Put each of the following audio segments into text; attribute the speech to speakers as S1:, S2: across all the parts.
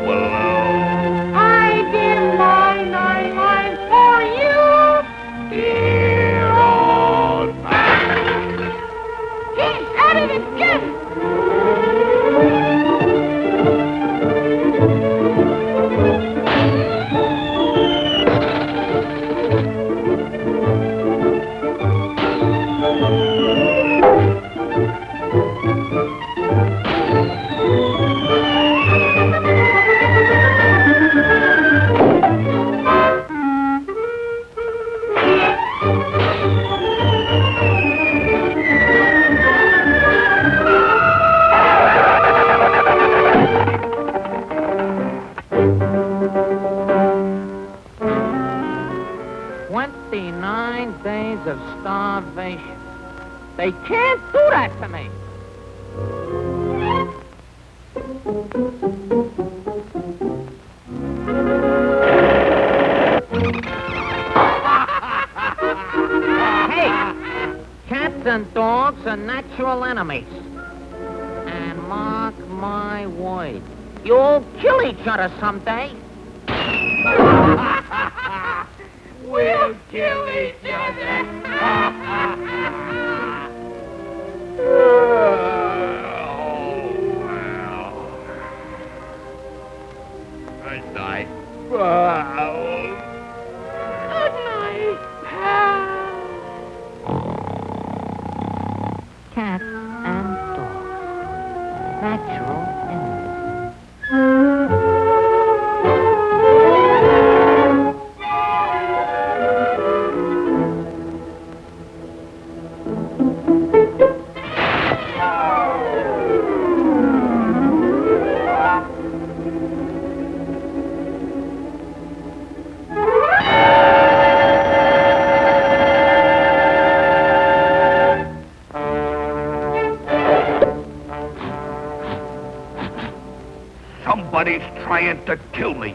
S1: true
S2: starvation. They can't do that to me. hey, cats and dogs are natural enemies. And mark my words, you'll kill each other someday.
S1: Good night.
S3: Good night, pal.
S1: Somebody's trying to kill me.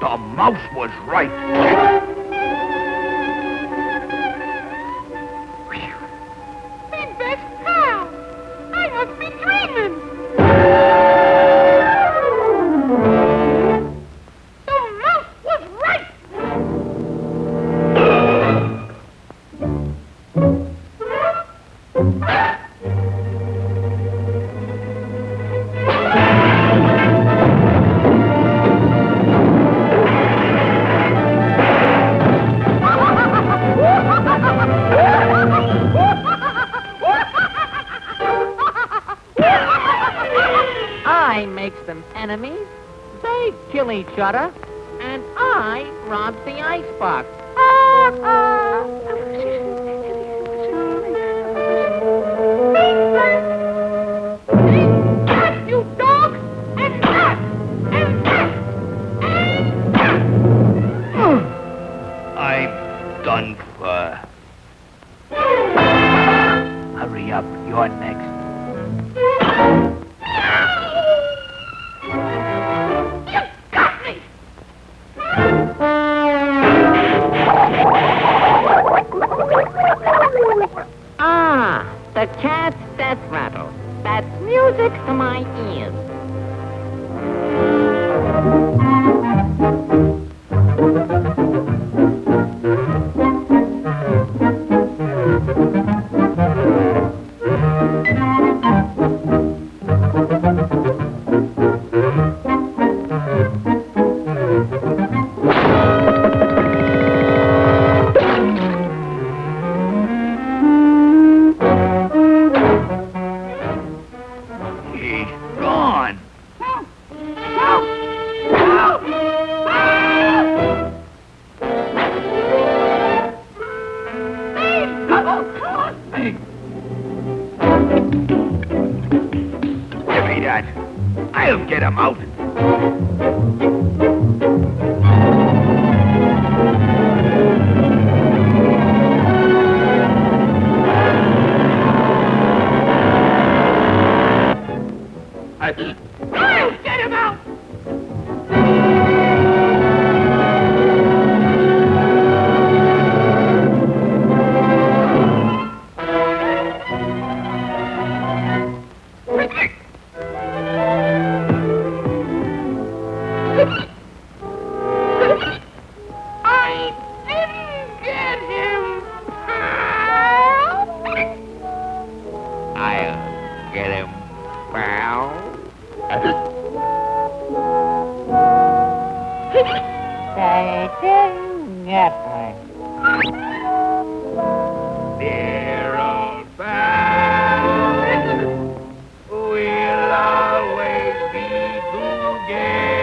S1: The mouse was right.
S3: My best pal. I must be dreaming.
S2: I makes them enemies, they kill each other, and I rob the icebox.
S3: Cat!
S1: I'm done for. Hurry up, you're next.
S2: The cat's death rattle. That's music to my ears.
S1: That. I'll get him out. I... Dear old pal, we'll always be together.